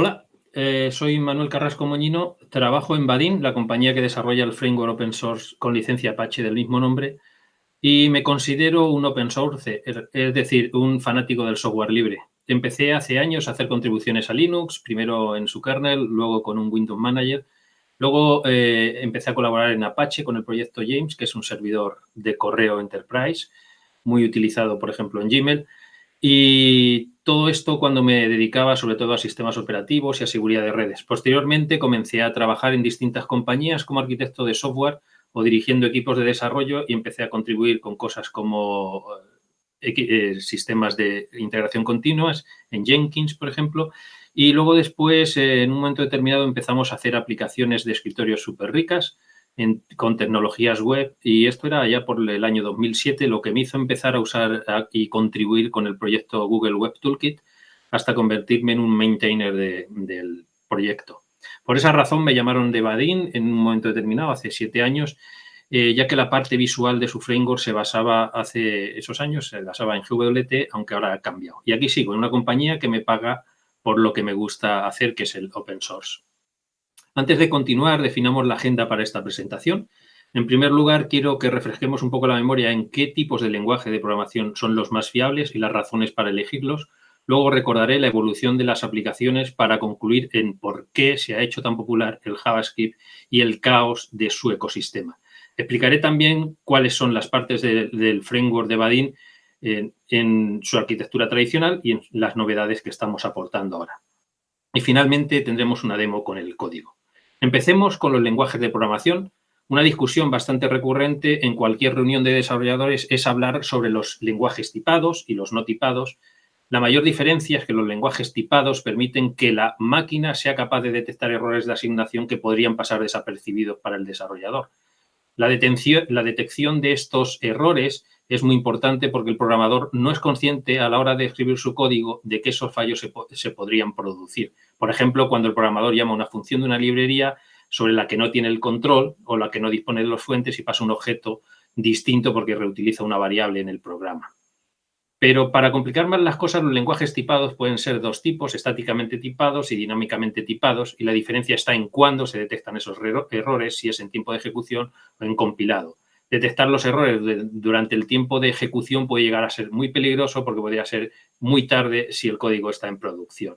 Hola, eh, soy Manuel Carrasco Moñino, trabajo en Badin, la compañía que desarrolla el framework open source con licencia Apache del mismo nombre, y me considero un open source, es decir, un fanático del software libre. Empecé hace años a hacer contribuciones a Linux, primero en su kernel, luego con un Windows Manager. Luego eh, empecé a colaborar en Apache con el proyecto James, que es un servidor de correo enterprise, muy utilizado, por ejemplo, en Gmail. Y todo esto cuando me dedicaba sobre todo a sistemas operativos y a seguridad de redes. Posteriormente comencé a trabajar en distintas compañías como arquitecto de software o dirigiendo equipos de desarrollo y empecé a contribuir con cosas como eh, eh, sistemas de integración continuas en Jenkins, por ejemplo. Y luego después, eh, en un momento determinado, empezamos a hacer aplicaciones de escritorio súper ricas con tecnologías web y esto era ya por el año 2007 lo que me hizo empezar a usar y contribuir con el proyecto Google Web Toolkit hasta convertirme en un maintainer del proyecto. Por esa razón me llamaron de Badin en un momento determinado, hace siete años, eh, ya que la parte visual de su framework se basaba hace esos años, se basaba en GWT, aunque ahora ha cambiado. Y aquí sigo, en una compañía que me paga por lo que me gusta hacer, que es el open source. Antes de continuar, definamos la agenda para esta presentación. En primer lugar, quiero que refresquemos un poco la memoria en qué tipos de lenguaje de programación son los más fiables y las razones para elegirlos. Luego recordaré la evolución de las aplicaciones para concluir en por qué se ha hecho tan popular el JavaScript y el caos de su ecosistema. Explicaré también cuáles son las partes del framework de Badin en, en su arquitectura tradicional y en las novedades que estamos aportando ahora. Y finalmente tendremos una demo con el código. Empecemos con los lenguajes de programación. Una discusión bastante recurrente en cualquier reunión de desarrolladores es hablar sobre los lenguajes tipados y los no tipados. La mayor diferencia es que los lenguajes tipados permiten que la máquina sea capaz de detectar errores de asignación que podrían pasar desapercibidos para el desarrollador. La, detección de estos errores es muy importante porque el programador no es consciente a la hora de escribir su código de que esos fallos se, podrían producir. Por ejemplo, cuando el programador llama a una función de una librería sobre la que no tiene el control o la que no dispone de los fuentes y pasa un objeto distinto porque reutiliza una variable en el programa. Pero para complicar más las cosas, los lenguajes tipados pueden ser dos tipos, estáticamente tipados y dinámicamente tipados, y la diferencia está en cuándo se detectan esos errores, si es en tiempo de ejecución o en compilado detectar los errores durante el tiempo de ejecución puede llegar a ser muy peligroso porque podría ser muy tarde si el código está en producción.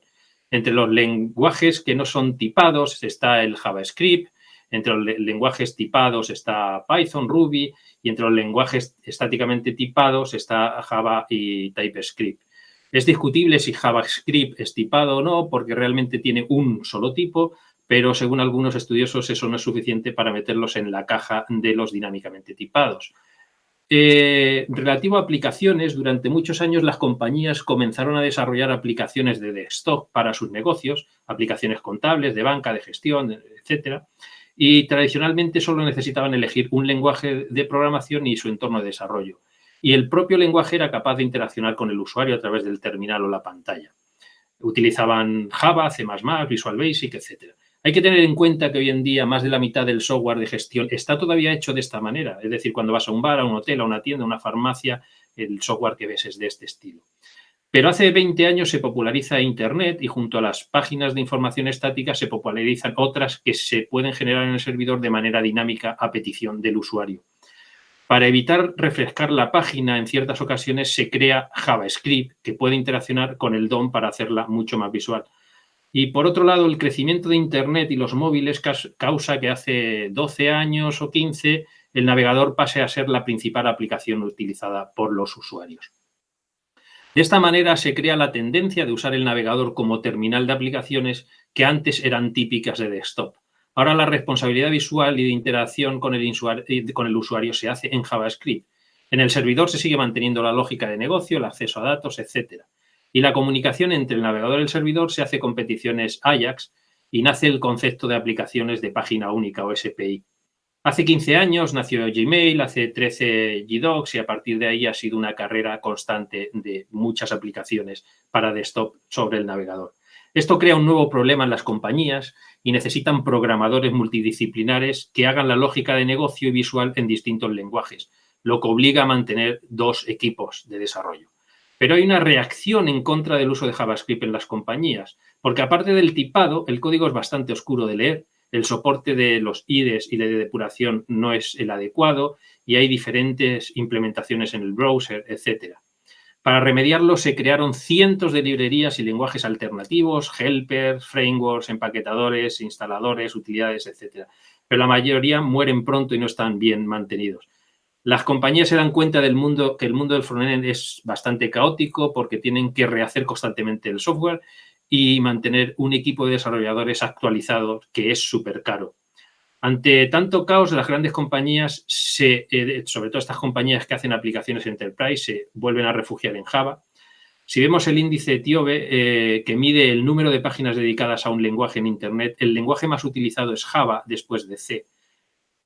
Entre los lenguajes que no son tipados está el JavaScript, entre los lenguajes tipados está Python, Ruby y entre los lenguajes estáticamente tipados está Java y TypeScript. Es discutible si JavaScript es tipado o no porque realmente tiene un solo tipo, pero según algunos estudiosos eso no es suficiente para meterlos en la caja de los dinámicamente tipados. Eh, relativo a aplicaciones, durante muchos años las compañías comenzaron a desarrollar aplicaciones de desktop para sus negocios, aplicaciones contables, de banca, de gestión, etcétera, y tradicionalmente solo necesitaban elegir un lenguaje de programación y su entorno de desarrollo. Y el propio lenguaje era capaz de interaccionar con el usuario a través del terminal o la pantalla. Utilizaban Java, C++, Visual Basic, etcétera. Hay que tener en cuenta que hoy en día más de la mitad del software de gestión está todavía hecho de esta manera. Es decir, cuando vas a un bar, a un hotel, a una tienda, a una farmacia, el software que ves es de este estilo. Pero hace 20 años se populariza Internet y junto a las páginas de información estática se popularizan otras que se pueden generar en el servidor de manera dinámica a petición del usuario. Para evitar refrescar la página en ciertas ocasiones se crea JavaScript que puede interaccionar con el DOM para hacerla mucho más visual. Y por otro lado, el crecimiento de Internet y los móviles causa que hace 12 años o 15 el navegador pase a ser la principal aplicación utilizada por los usuarios. De esta manera se crea la tendencia de usar el navegador como terminal de aplicaciones que antes eran típicas de desktop. Ahora la responsabilidad visual y de interacción con el, con el usuario se hace en JavaScript. En el servidor se sigue manteniendo la lógica de negocio, el acceso a datos, etcétera. Y la comunicación entre el navegador y el servidor se hace con peticiones AJAX y nace el concepto de aplicaciones de página única o SPI. Hace 15 años nació Gmail, hace 13 GDocs y a partir de ahí ha sido una carrera constante de muchas aplicaciones para desktop sobre el navegador. Esto crea un nuevo problema en las compañías y necesitan programadores multidisciplinares que hagan la lógica de negocio y visual en distintos lenguajes, lo que obliga a mantener dos equipos de desarrollo. Pero hay una reacción en contra del uso de JavaScript en las compañías, porque aparte del tipado, el código es bastante oscuro de leer, el soporte de los IDEs y de depuración no es el adecuado y hay diferentes implementaciones en el browser, etcétera. Para remediarlo se crearon cientos de librerías y lenguajes alternativos, helpers, frameworks, empaquetadores, instaladores, utilidades, etcétera. Pero la mayoría mueren pronto y no están bien mantenidos. Las compañías se dan cuenta del mundo que el mundo del frontend es bastante caótico porque tienen que rehacer constantemente el software y mantener un equipo de desarrolladores actualizado que es súper caro. Ante tanto caos, las grandes compañías, eh, sobre todo estas compañías que hacen aplicaciones enterprise, se vuelven a refugiar en Java. Si vemos el índice TIOBE, eh, que mide el número de páginas dedicadas a un lenguaje en Internet, el lenguaje más utilizado es Java después de C.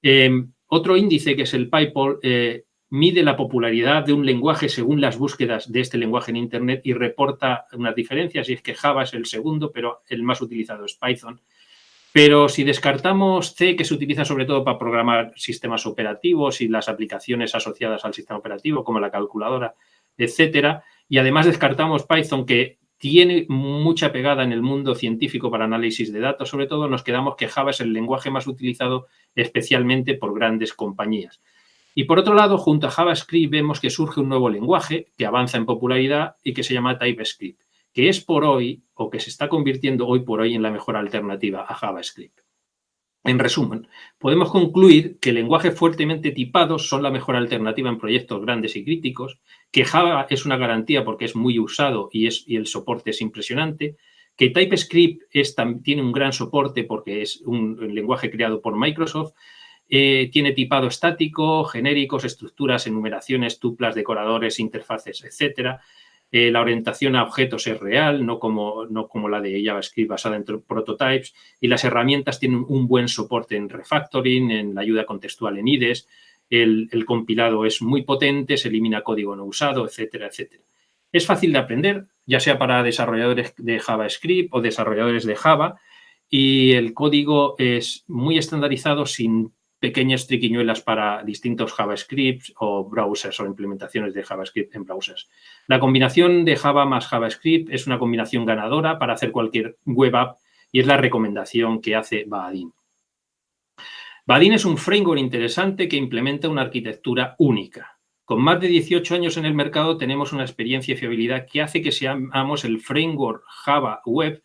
Em, otro índice, que es el PyPol, eh, mide la popularidad de un lenguaje según las búsquedas de este lenguaje en Internet y reporta unas diferencias, y es que Java es el segundo, pero el más utilizado es Python. Pero si descartamos C, que se utiliza sobre todo para programar sistemas operativos y las aplicaciones asociadas al sistema operativo, como la calculadora, etcétera, y además descartamos Python, que tiene mucha pegada en el mundo científico para análisis de datos, sobre todo nos quedamos que Java es el lenguaje más utilizado especialmente por grandes compañías. Y por otro lado, junto a JavaScript vemos que surge un nuevo lenguaje que avanza en popularidad y que se llama TypeScript que es por hoy o que se está convirtiendo hoy por hoy en la mejor alternativa a JavaScript. En resumen, podemos concluir que lenguajes fuertemente tipados son la mejor alternativa en proyectos grandes y críticos, que Java es una garantía porque es muy usado y, el soporte es impresionante, que TypeScript tiene un gran soporte porque es un, lenguaje creado por Microsoft, eh, tiene tipado estático, genéricos, estructuras, enumeraciones, tuplas, decoradores, interfaces, etcétera, eh, la orientación a objetos es real, no como, no como la de JavaScript basada en prototypes. Y las herramientas tienen un buen soporte en refactoring, en la ayuda contextual en IDES. El, compilado es muy potente, se elimina código no usado, etcétera, etcétera. Es fácil de aprender, ya sea para desarrolladores de JavaScript o desarrolladores de Java, y el código es muy estandarizado sin pequeñas triquiñuelas para distintos JavaScript o browsers o implementaciones de JavaScript en browsers. La combinación de Java más JavaScript es una combinación ganadora para hacer cualquier web app y es la recomendación que hace Badin. Badin es un framework interesante que implementa una arquitectura única. Con más de 18 años en el mercado tenemos una experiencia y fiabilidad que hace que seamos el framework Java Web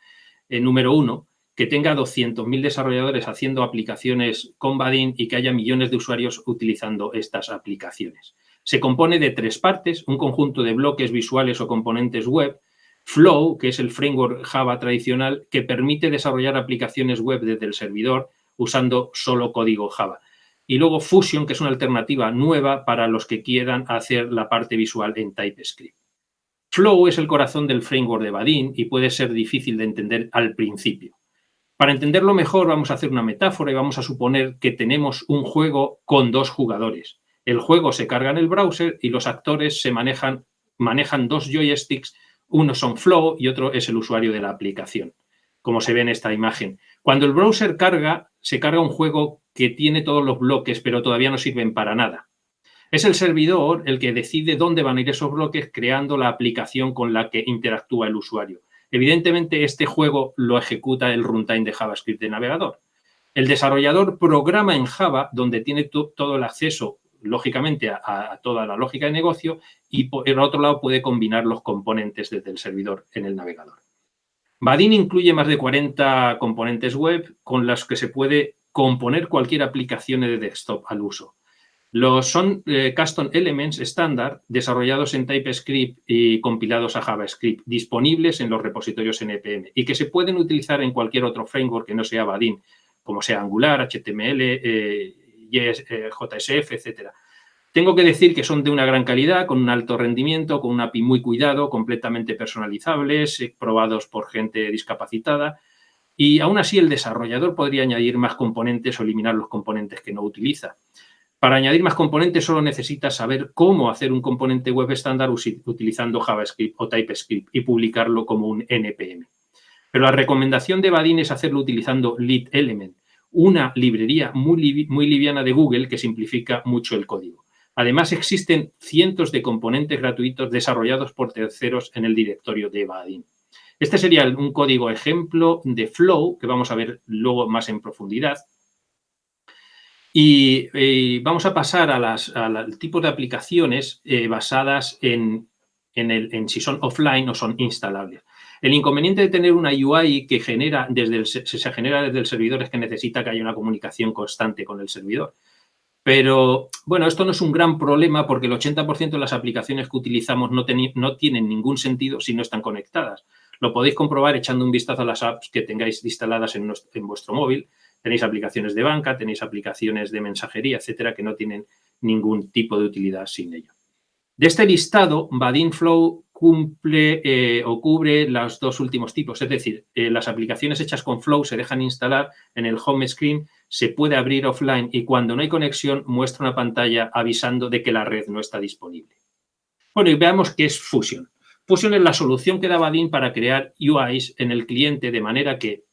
eh, número uno que tenga 200.000 desarrolladores haciendo aplicaciones con Badin y que haya millones de usuarios utilizando estas aplicaciones. Se compone de tres partes, un conjunto de bloques visuales o componentes web, Flow, que es el framework Java tradicional que permite desarrollar aplicaciones web desde el servidor usando solo código Java. Y luego Fusion, que es una alternativa nueva para los que quieran hacer la parte visual en TypeScript. Flow es el corazón del framework de Badin y puede ser difícil de entender al principio. Para entenderlo mejor vamos a hacer una metáfora y vamos a suponer que tenemos un juego con dos jugadores. El juego se carga en el browser y los actores se manejan, manejan dos joysticks, uno son Flow y otro es el usuario de la aplicación, como se ve en esta imagen. Cuando el browser carga, se carga un juego que tiene todos los bloques, pero todavía no sirven para nada. Es el servidor el que decide dónde van a ir esos bloques creando la aplicación con la que interactúa el usuario. Evidentemente, este juego lo ejecuta el runtime de JavaScript de navegador. El desarrollador programa en Java, donde tiene todo el acceso, lógicamente, a, toda la lógica de negocio y, por el otro lado, puede combinar los componentes desde el servidor en el navegador. Badin incluye más de 40 componentes web con las que se puede componer cualquier aplicación de desktop al uso. Los son eh, custom elements estándar desarrollados en TypeScript y compilados a JavaScript, disponibles en los repositorios NPM y que se pueden utilizar en cualquier otro framework que no sea Badin, como sea Angular, HTML, eh, JSF, etc. Tengo que decir que son de una gran calidad, con un alto rendimiento, con un API muy cuidado, completamente personalizables, eh, probados por gente discapacitada. Y aún así el desarrollador podría añadir más componentes o eliminar los componentes que no utiliza. Para añadir más componentes solo necesitas saber cómo hacer un componente web estándar utilizando JavaScript o TypeScript y publicarlo como un NPM. Pero la recomendación de Badin es hacerlo utilizando Lead Element, una librería muy, muy liviana de Google que simplifica mucho el código. Además, existen cientos de componentes gratuitos desarrollados por terceros en el directorio de Badin. Este sería un código ejemplo de Flow que vamos a ver luego más en profundidad. Y, vamos a pasar a las, al tipo de aplicaciones eh, basadas en, en, si son offline o son instalables. El inconveniente de tener una UI que genera desde se genera desde el servidor es que necesita que haya una comunicación constante con el servidor. Pero, bueno, esto no es un gran problema porque el 80% de las aplicaciones que utilizamos no, tienen ningún sentido si no están conectadas. Lo podéis comprobar echando un vistazo a las apps que tengáis instaladas en, en vuestro móvil. Tenéis aplicaciones de banca, tenéis aplicaciones de mensajería, etcétera, que no tienen ningún tipo de utilidad sin ello. De este listado, Flow cumple eh, o cubre los dos últimos tipos, es decir, eh, las aplicaciones hechas con Flow se dejan instalar en el home screen, se puede abrir offline y cuando no hay conexión muestra una pantalla avisando de que la red no está disponible. Bueno, y veamos qué es Fusion. Fusion es la solución que da Badin para crear UIs en el cliente de manera que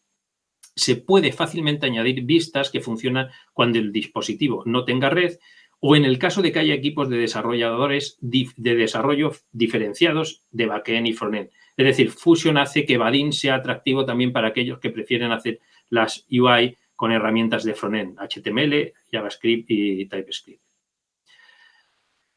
se puede fácilmente añadir vistas que funcionan cuando el dispositivo no tenga red o en el caso de que haya equipos de desarrolladores de desarrollo diferenciados de backend y frontend. Es decir, Fusion hace que Badin sea atractivo también para aquellos que prefieren hacer las UI con herramientas de frontend, HTML, JavaScript y TypeScript.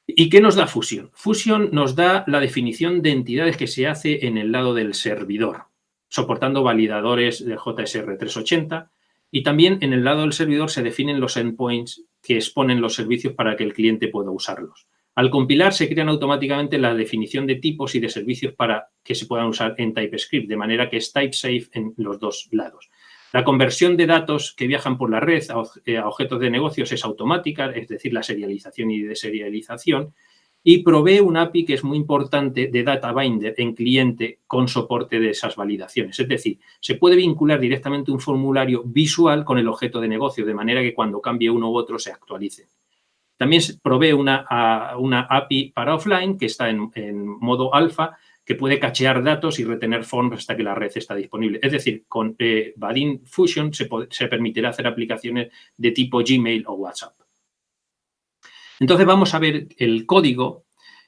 ¿Y qué nos da Fusion? Fusion nos da la definición de entidades que se hace en el lado del servidor, soportando validadores de JSR 380 y también en el lado del servidor se definen los endpoints que exponen los servicios para que el cliente pueda usarlos. Al compilar se crean automáticamente la definición de tipos y de servicios para que se puedan usar en TypeScript, de manera que es type safe en los dos lados. La conversión de datos que viajan por la red a eh, objetos de negocios es automática, es decir, la serialización y deserialización, y provee un API que es muy importante de Data Binder en cliente con soporte de esas validaciones. Es decir, se puede vincular directamente un formulario visual con el objeto de negocio, de manera que cuando cambie uno u otro se actualice. También provee una, una API para offline que está en, modo alfa, que puede cachear datos y retener forms hasta que la red está disponible. Es decir, con eh, Badin Fusion se, se permitirá hacer aplicaciones de tipo Gmail o WhatsApp. Entonces vamos a ver el código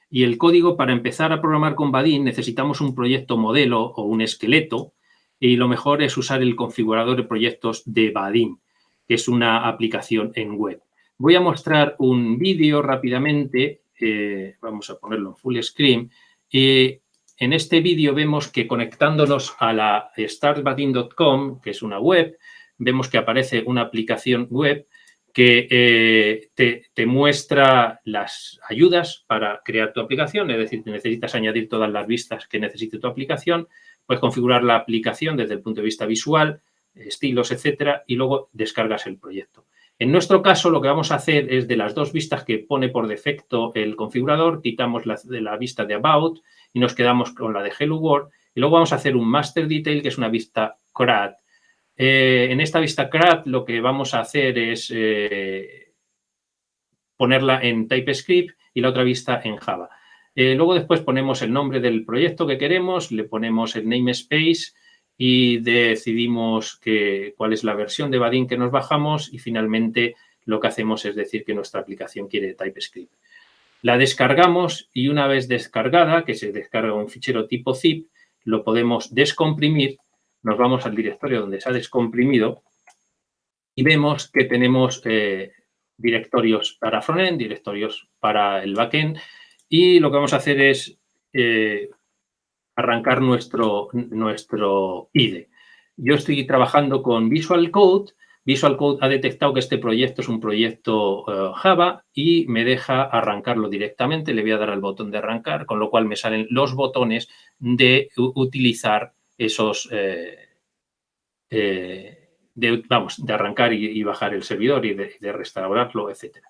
y el código para empezar a programar con Badin necesitamos un proyecto modelo o un esqueleto y lo mejor es usar el configurador de proyectos de Badin, que es una aplicación en web. Voy a mostrar un vídeo rápidamente, eh, vamos a ponerlo en full screen. y en este vídeo vemos que conectándonos a la startbadin.com, que es una web, vemos que aparece una aplicación web que eh, te, muestra las ayudas para crear tu aplicación, es decir, necesitas añadir todas las vistas que necesite tu aplicación, puedes configurar la aplicación desde el punto de vista visual, estilos, etcétera, y luego descargas el proyecto. En nuestro caso, lo que vamos a hacer es de las dos vistas que pone por defecto el configurador, quitamos la, de la vista de About y nos quedamos con la de Hello World, y luego vamos a hacer un Master Detail, que es una vista CRAD, eh, en esta vista CRAD lo que vamos a hacer es eh, ponerla en TypeScript y la otra vista en Java. Eh, luego después ponemos el nombre del proyecto que queremos, le ponemos el namespace y decidimos cuál es la versión de Badin que nos bajamos y finalmente lo que hacemos es decir que nuestra aplicación quiere TypeScript. La descargamos y una vez descargada, que se descarga un fichero tipo zip, lo podemos descomprimir nos vamos al directorio donde se ha descomprimido y vemos que tenemos eh, directorios para frontend, directorios para el backend y lo que vamos a hacer es eh, arrancar nuestro, nuestro IDE. Yo estoy trabajando con Visual Code. Visual Code ha detectado que este proyecto es un proyecto eh, Java y me deja arrancarlo directamente. Le voy a dar al botón de arrancar, con lo cual me salen los botones de utilizar esos, eh, eh, de, vamos, de arrancar y, bajar el servidor y de, restaurarlo, etcétera.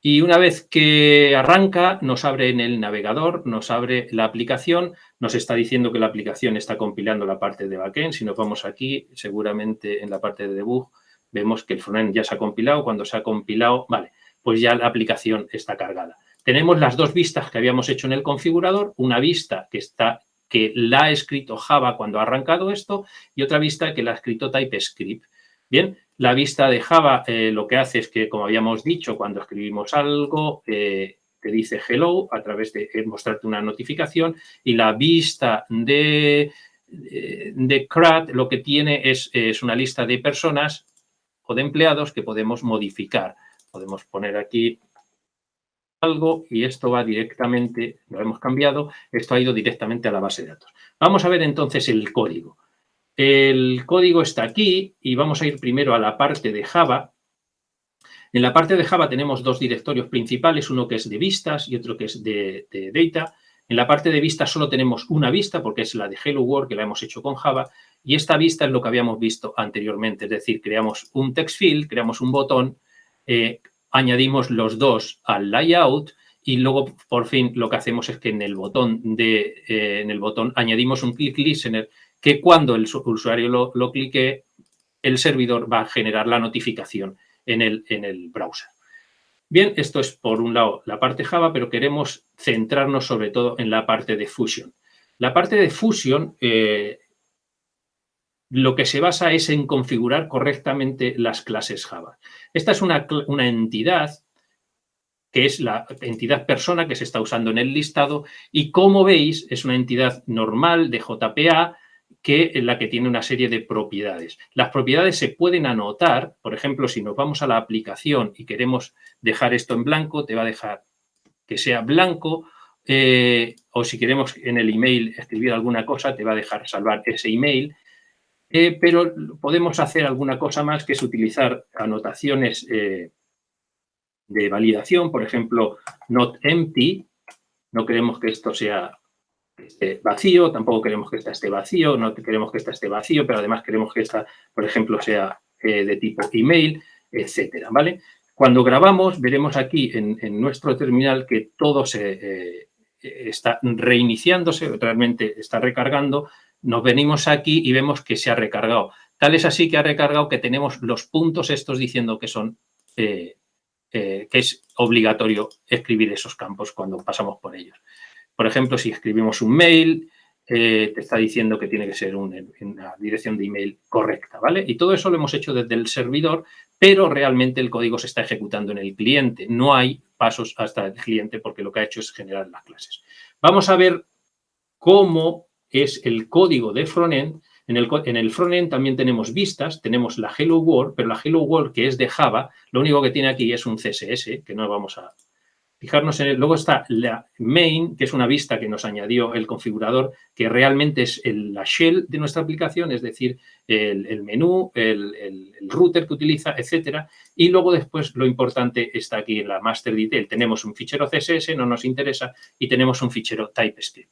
Y una vez que arranca, nos abre en el navegador, nos abre la aplicación, nos está diciendo que la aplicación está compilando la parte de backend. Si nos vamos aquí, seguramente en la parte de debug, vemos que el frontend ya se ha compilado. Cuando se ha compilado, vale, pues ya la aplicación está cargada. Tenemos las dos vistas que habíamos hecho en el configurador, una vista que está que la ha escrito Java cuando ha arrancado esto y otra vista que la ha escrito TypeScript. Bien, La vista de Java eh, lo que hace es que, como habíamos dicho, cuando escribimos algo, eh, te dice hello a través de eh, mostrarte una notificación y la vista de, de CRUD lo que tiene es, es una lista de personas o de empleados que podemos modificar. Podemos poner aquí algo y esto va directamente, lo hemos cambiado, esto ha ido directamente a la base de datos. Vamos a ver entonces el código. El código está aquí y vamos a ir primero a la parte de Java. En la parte de Java tenemos dos directorios principales, uno que es de vistas y otro que es de, data. En la parte de vistas solo tenemos una vista porque es la de Hello World que la hemos hecho con Java y esta vista es lo que habíamos visto anteriormente, es decir, creamos un text field, creamos un botón, eh, añadimos los dos al layout y luego por fin lo que hacemos es que en el botón de eh, en el botón añadimos un click listener que cuando el usuario lo, clique, el servidor va a generar la notificación en el, en el browser. Bien, esto es por un lado la parte Java, pero queremos centrarnos sobre todo en la parte de Fusion. La parte de Fusion eh, lo que se basa es en configurar correctamente las clases Java. Esta es una, entidad que es la entidad persona que se está usando en el listado y como veis es una entidad normal de JPA que la que tiene una serie de propiedades. Las propiedades se pueden anotar, por ejemplo, si nos vamos a la aplicación y queremos dejar esto en blanco, te va a dejar que sea blanco, eh, o si queremos en el email escribir alguna cosa, te va a dejar salvar ese email, eh, pero podemos hacer alguna cosa más que es utilizar anotaciones eh, de validación, por ejemplo, not empty, no queremos que esto sea vacío, tampoco queremos que esta esté vacío, no queremos que esta esté vacío, pero además queremos que esta, por ejemplo, sea eh, de tipo email, etcétera, ¿vale? Cuando grabamos, veremos aquí en, nuestro terminal que todo se está reiniciándose, realmente está recargando. Nos venimos aquí y vemos que se ha recargado. Tal es así que ha recargado que tenemos los puntos estos diciendo que son eh, que es obligatorio escribir esos campos cuando pasamos por ellos. Por ejemplo, si escribimos un mail, eh, te está diciendo que tiene que ser una, dirección de email correcta, ¿vale? Y todo eso lo hemos hecho desde el servidor, pero realmente el código se está ejecutando en el cliente. No hay pasos hasta el cliente porque lo que ha hecho es generar las clases. Vamos a ver cómo es el código de frontend. En el, en el frontend también tenemos vistas, tenemos la Hello World, pero la Hello World que es de Java, lo único que tiene aquí es un CSS, que no vamos a, Fijarnos en Luego está la main, que es una vista que nos añadió el configurador, que realmente es la shell de nuestra aplicación, es decir, el, menú, el, router que utiliza, etcétera. Y luego después lo importante está aquí en la master detail. Tenemos un fichero CSS, no nos interesa, y tenemos un fichero TypeScript.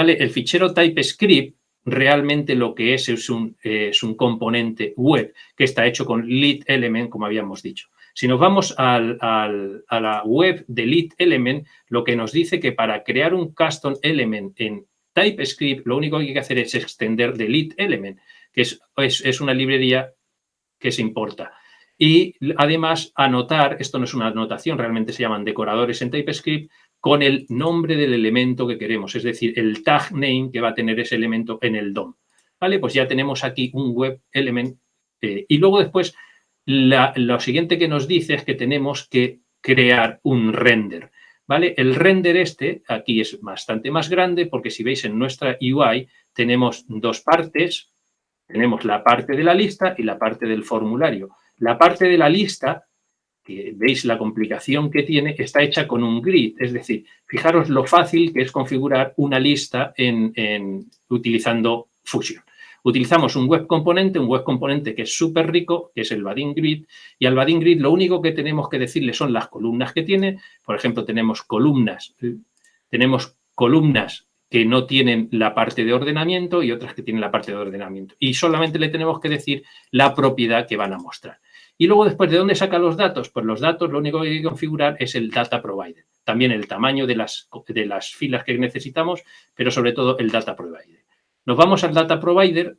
El fichero TypeScript realmente lo que es es un, un componente web que está hecho con lead element, como habíamos dicho. Si nos vamos a la web de Lead Element, lo que nos dice que para crear un custom element en TypeScript, lo único que hay que hacer es extender de Element, que es, es, una librería que se importa. Y además anotar, esto no es una anotación, realmente se llaman decoradores en TypeScript, con el nombre del elemento que queremos, es decir, el tag name que va a tener ese elemento en el DOM. ¿Vale? Pues ya tenemos aquí un web element eh, y luego después lo siguiente que nos dice es que tenemos que crear un render. ¿Vale? El render este aquí es bastante más grande porque si veis en nuestra UI tenemos dos partes, tenemos la parte de la lista y la parte del formulario. La parte de la lista, que veis la complicación que tiene, está hecha con un grid, es decir, fijaros lo fácil que es configurar una lista en, utilizando Fusion. Utilizamos un web componente, un web componente que es súper rico, que es el Badin Grid, y al Badin Grid lo único que tenemos que decirle son las columnas que tiene. Por ejemplo, tenemos columnas, tenemos columnas que no tienen la parte de ordenamiento y otras que tienen la parte de ordenamiento. Y solamente le tenemos que decir la propiedad que van a mostrar. Y luego después, ¿de dónde saca los datos? Pues los datos lo único que hay que configurar es el data provider. También el tamaño de las, de las filas que necesitamos, pero sobre todo el data provider. Nos vamos al data provider,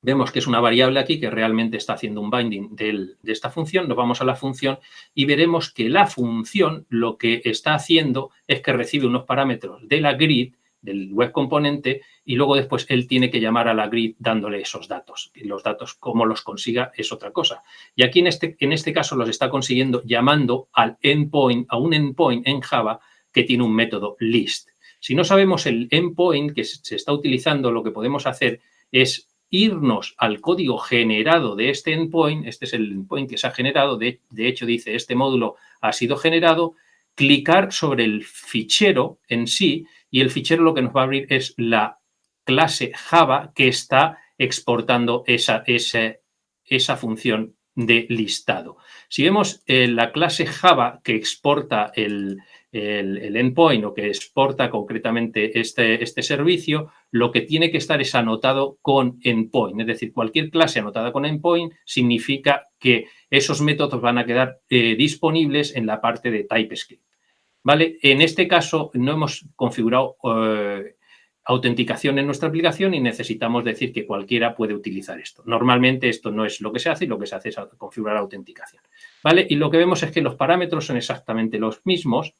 vemos que es una variable aquí que realmente está haciendo un binding de esta función, nos vamos a la función y veremos que la función lo que está haciendo es que recibe unos parámetros de la grid del web componente y luego después él tiene que llamar a la grid dándole esos datos. Y los datos, cómo los consiga, es otra cosa. Y aquí en este, en este caso los está consiguiendo llamando al endpoint, a un endpoint en Java que tiene un método list. Si no sabemos el endpoint que se está utilizando, lo que podemos hacer es irnos al código generado de este endpoint, este es el endpoint que se ha generado, de, de hecho dice este módulo ha sido generado, clicar sobre el fichero en sí y el fichero lo que nos va a abrir es la clase Java que está exportando esa, esa, esa función de listado. Si vemos eh, la clase Java que exporta el, el, endpoint o que exporta concretamente este, este servicio, lo que tiene que estar es anotado con endpoint. Es decir, cualquier clase anotada con endpoint significa que esos métodos van a quedar eh, disponibles en la parte de TypeScript. ¿Vale? En este caso no hemos configurado eh, autenticación en nuestra aplicación y necesitamos decir que cualquiera puede utilizar esto. Normalmente esto no es lo que se hace y lo que se hace es configurar autenticación. ¿Vale? Y lo que vemos es que los parámetros son exactamente los mismos,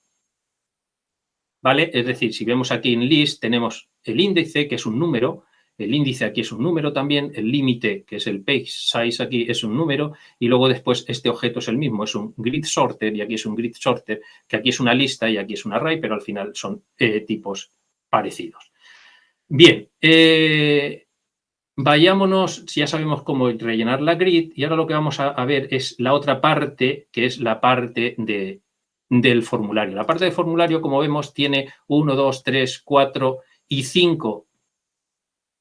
¿vale? Es decir, si vemos aquí en list tenemos el índice, que es un número, el índice aquí es un número también, el límite, que es el page size aquí, es un número, y luego después este objeto es el mismo, es un grid sorter, y aquí es un grid sorter, que aquí es una lista y aquí es un array, pero al final son eh, tipos parecidos. Bien, eh, vayámonos, ya sabemos cómo rellenar la grid, y ahora lo que vamos a ver es la otra parte, que es la parte de del formulario. La parte del formulario, como vemos, tiene 1, 2, 3, 4 y 5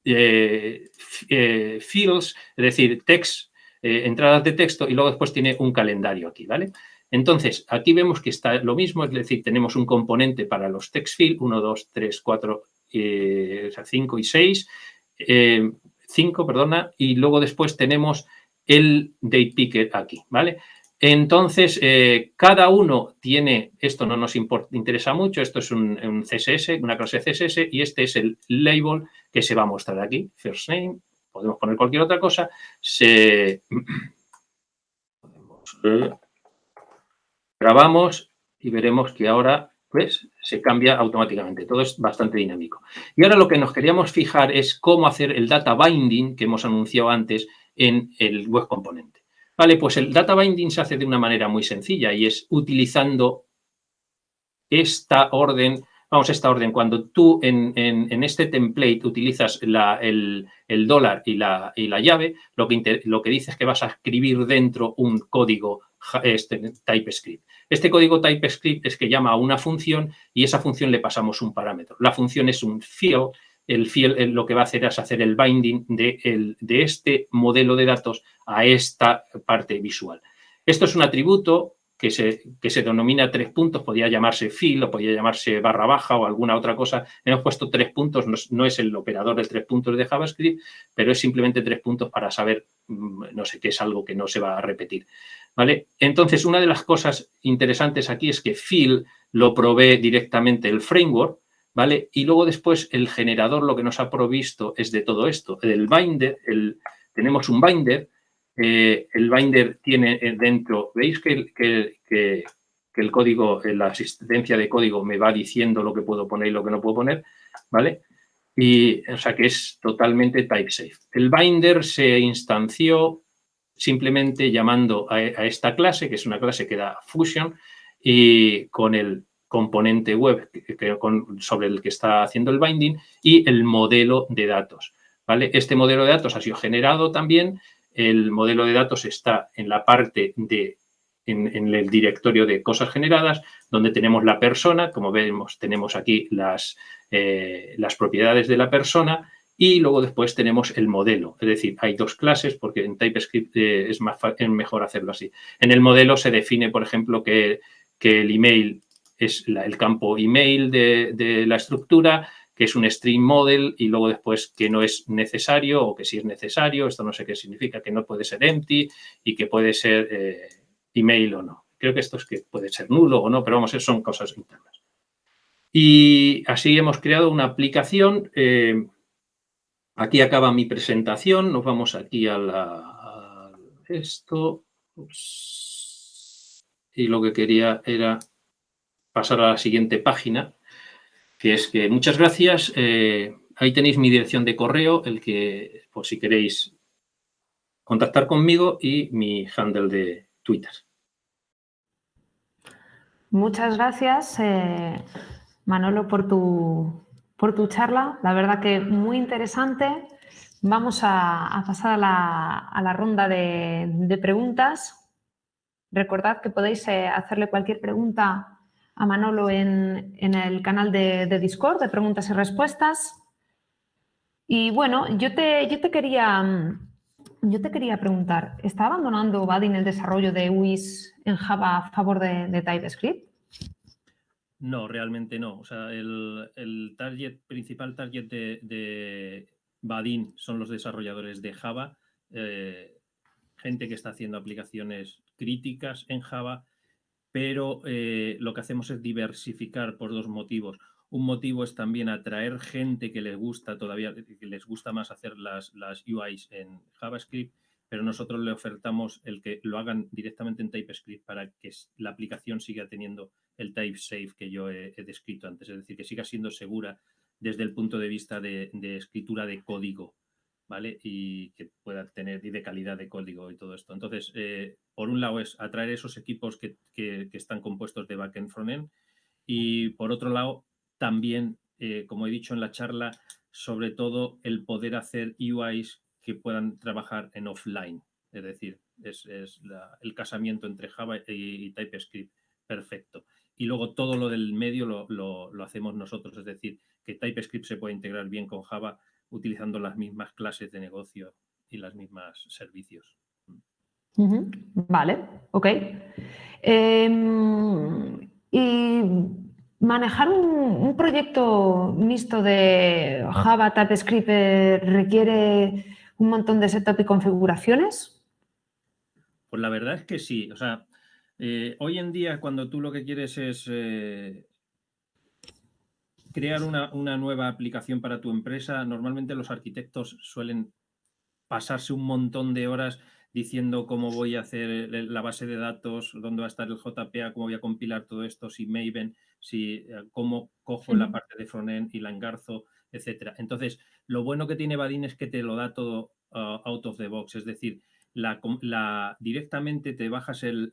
eh, eh, fields, es decir, text, eh, entradas de texto y luego después tiene un calendario aquí, ¿vale? Entonces, aquí vemos que está lo mismo, es decir, tenemos un componente para los text fields, 1, 2, 3, 4, 5 y 6, 5, perdona, y luego después tenemos el date picker aquí, ¿vale? Entonces, eh, cada uno tiene, esto no nos interesa mucho, esto es un, CSS, una clase CSS, y este es el label que se va a mostrar aquí, first name, podemos poner cualquier otra cosa, se... grabamos y veremos que ahora pues, se cambia automáticamente, todo es bastante dinámico. Y ahora lo que nos queríamos fijar es cómo hacer el data binding que hemos anunciado antes en el web componente. Vale, pues el data binding se hace de una manera muy sencilla y es utilizando esta orden, vamos, esta orden, cuando tú en, este template utilizas el, dólar y la, y la llave, lo que, lo que dice es que vas a escribir dentro un código este, TypeScript. Este código TypeScript es que llama a una función y esa función le pasamos un parámetro. La función es un field el fiel lo que va a hacer es hacer el binding de, de, este modelo de datos a esta parte visual. Esto es un atributo que se, que se denomina tres puntos, podría llamarse fill o podría llamarse barra baja o alguna otra cosa. Hemos puesto tres puntos, no es, el operador de tres puntos de JavaScript, pero es simplemente tres puntos para saber, mm, no sé, qué es algo que no se va a repetir. ¿Vale? Entonces, una de las cosas interesantes aquí es que fill lo provee directamente el framework, ¿vale? Y luego después el generador lo que nos ha provisto es de todo esto. El binder, el, tenemos un binder, eh, el binder tiene eh, dentro, veis que, que, el código, eh, la asistencia de código me va diciendo lo que puedo poner y lo que no puedo poner, ¿vale? Y, o sea, que es totalmente type safe. El binder se instanció simplemente llamando a, a esta clase, que es una clase que da Fusion, y con el componente web sobre el que está haciendo el binding y el modelo de datos. Este modelo de datos ha sido generado también. El modelo de datos está en la parte de, en, el directorio de cosas generadas, donde tenemos la persona, como vemos, tenemos aquí las, eh, las propiedades de la persona y luego después tenemos el modelo. Es decir, hay dos clases porque en TypeScript eh, es, más, mejor hacerlo así. En el modelo se define, por ejemplo, que, que el email es el campo email de, la estructura, que es un string model y luego después que no es necesario o que sí es necesario, esto no sé qué significa, que no puede ser empty y que puede ser eh, email o no. Creo que esto es que puede ser nulo o no, pero vamos, son cosas internas. Y así hemos creado una aplicación. Eh, aquí acaba mi presentación. Nos vamos aquí a, esto. Y lo que quería era pasar a la siguiente página. que es que muchas gracias. Eh, ahí tenéis mi dirección de correo, el que, por si queréis contactar conmigo y mi handle de Twitter. Muchas gracias, eh, Manolo, por tu, por tu charla. La verdad que muy interesante. Vamos a, pasar a la, ronda de, preguntas. Recordad que podéis eh, hacerle cualquier pregunta a Manolo en, el canal de, Discord de preguntas y respuestas. Y bueno, yo te, yo te, quería, yo te quería preguntar, ¿está abandonando Badin el desarrollo de UIs en Java a favor de, TypeScript? No, realmente no. O sea, el, target, principal target de, Badin son los desarrolladores de Java, eh, gente que está haciendo aplicaciones críticas en Java, pero eh, lo que hacemos es diversificar por dos motivos. Un motivo es también atraer gente que les gusta todavía, que les gusta más hacer las, las UIs en JavaScript, pero nosotros le ofertamos el que lo hagan directamente en TypeScript para que la aplicación siga teniendo el type safe que yo he, descrito antes, es decir, que siga siendo segura desde el punto de vista de, escritura de código, ¿vale? Y que pueda tener, y de calidad de código y todo esto. Entonces, eh, por un lado es atraer esos equipos que, están compuestos de backend, frontend, y por otro lado, también, eh, como he dicho en la charla, sobre todo el poder hacer UIs que puedan trabajar en offline. Es decir, es, el casamiento entre Java y, TypeScript perfecto. Y luego todo lo del medio lo, hacemos nosotros, es decir, que TypeScript se puede integrar bien con Java utilizando las mismas clases de negocio y las mismas servicios. Vale, ok. Em, y manejar un, proyecto mixto de Java, TypeScript eh, requiere un montón de setup y configuraciones? Pues la verdad es que sí. O sea, eh, hoy en día cuando tú lo que quieres es eh, crear una, nueva aplicación para tu empresa, normalmente los arquitectos suelen pasarse un montón de horas diciendo cómo voy a hacer la base de datos, dónde va a estar el JPA, cómo voy a compilar todo esto, si Maven, si eh, cómo cojo la parte de frontend y la engarzo, etcétera. Entonces, lo bueno que tiene Badin es que te lo da todo uh, out of the box, es decir, la, directamente te bajas el,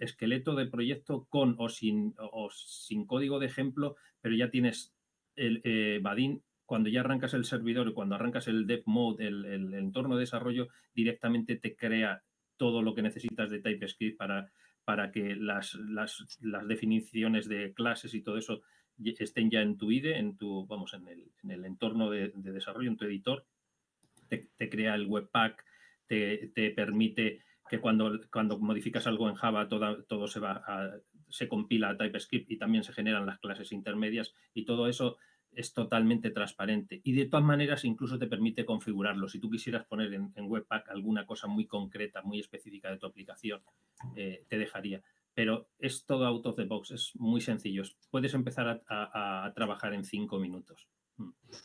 esqueleto del proyecto con o sin, o sin código de ejemplo, pero ya tienes el eh, Badin cuando ya arrancas el servidor cuando arrancas el dev mode, el, entorno de desarrollo, directamente te crea todo lo que necesitas de TypeScript para, para que las, las, las definiciones de clases y todo eso estén ya en tu IDE, en tu, vamos, en el, en el entorno de, desarrollo, en tu editor, te, crea el webpack, te, te, permite que cuando, cuando modificas algo en Java todo, todo se va se compila a TypeScript y también se generan las clases intermedias y todo eso es totalmente transparente. Y de todas maneras incluso te permite configurarlo. Si tú quisieras poner en, Webpack alguna cosa muy concreta, muy específica de tu aplicación, eh, te dejaría pero es todo out of the box, es muy sencillo. Puedes empezar a, trabajar en cinco minutos.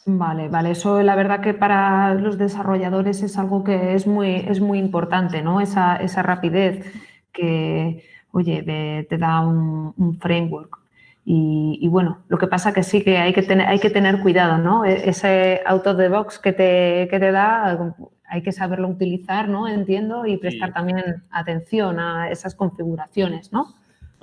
Vale, vale. Eso la verdad que para los desarrolladores es algo que es muy, es muy importante, ¿no? Esa, rapidez que, oye, te da un, framework. Y, bueno, lo que pasa que sí que hay que tener, hay que tener cuidado, ¿no? E, ese out of the box que te, que te da, hay que saberlo utilizar, ¿no? Entiendo, y prestar también atención a esas configuraciones, ¿no?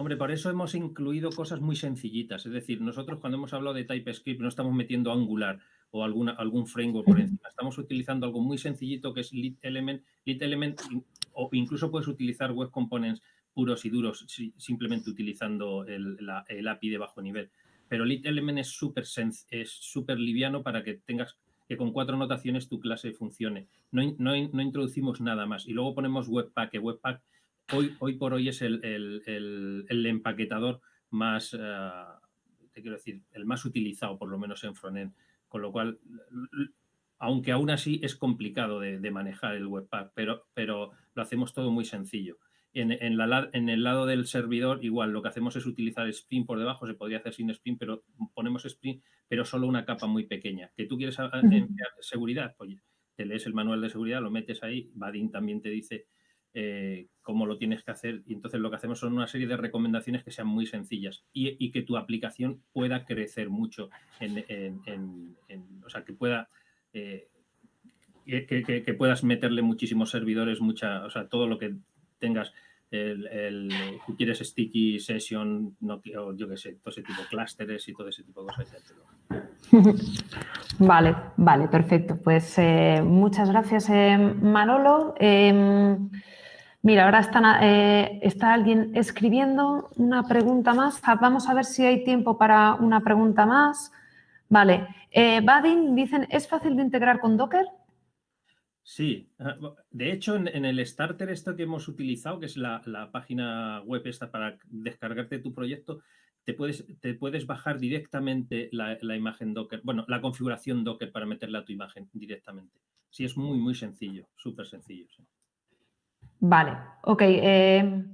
Hombre, por eso hemos incluido cosas muy sencillitas. Es decir, nosotros cuando hemos hablado de TypeScript no estamos metiendo Angular o alguna, algún framework por encima. Estamos utilizando algo muy sencillito que es Lit Element. Lit Element o incluso puedes utilizar Web Components puros y duros simplemente utilizando el, el API de bajo nivel. Pero Lit Element es súper es súper liviano para que tengas que con cuatro notaciones tu clase funcione. No, no, no introducimos nada más. Y luego ponemos Webpack, que Webpack hoy, hoy por hoy es el, el, el, empaquetador más, eh, te quiero decir, el más utilizado, por lo menos en frontend. Con lo cual, aunque aún así es complicado de, de manejar el Webpack, pero, pero lo hacemos todo muy sencillo. En, la, en, el lado del servidor, igual, lo que hacemos es utilizar Spring por debajo, se podría hacer sin Spring, pero ponemos Spring, pero solo una capa muy pequeña. ¿Que tú quieres emplear seguridad? Pues te lees el manual de seguridad, lo metes ahí, Badin también te dice eh, cómo lo tienes que hacer. Y entonces lo que hacemos son una serie de recomendaciones que sean muy sencillas y, que tu aplicación pueda crecer mucho, o sea, que pueda... Eh, que, puedas meterle muchísimos servidores, mucha, o sea, todo lo que tengas, el, si quieres sticky session, no, yo qué sé, todo ese tipo de clústeres y todo ese tipo de cosas. Vale, vale, perfecto. Pues eh, muchas gracias, eh, Manolo. Mira, ahora eh, está alguien escribiendo una pregunta más. Ah, vamos a ver si hay tiempo para una pregunta más. Vale. Badin, dicen, ¿es fácil de integrar con Docker? Sí, ah, de hecho en, el starter esto que hemos utilizado, que es la, página web esta para descargarte tu proyecto, te puedes, te puedes bajar directamente la, imagen Docker, bueno, la configuración Docker para meterla a tu imagen directamente. Sí, es muy, muy sencillo, súper sencillo. Vale, ok. Eh,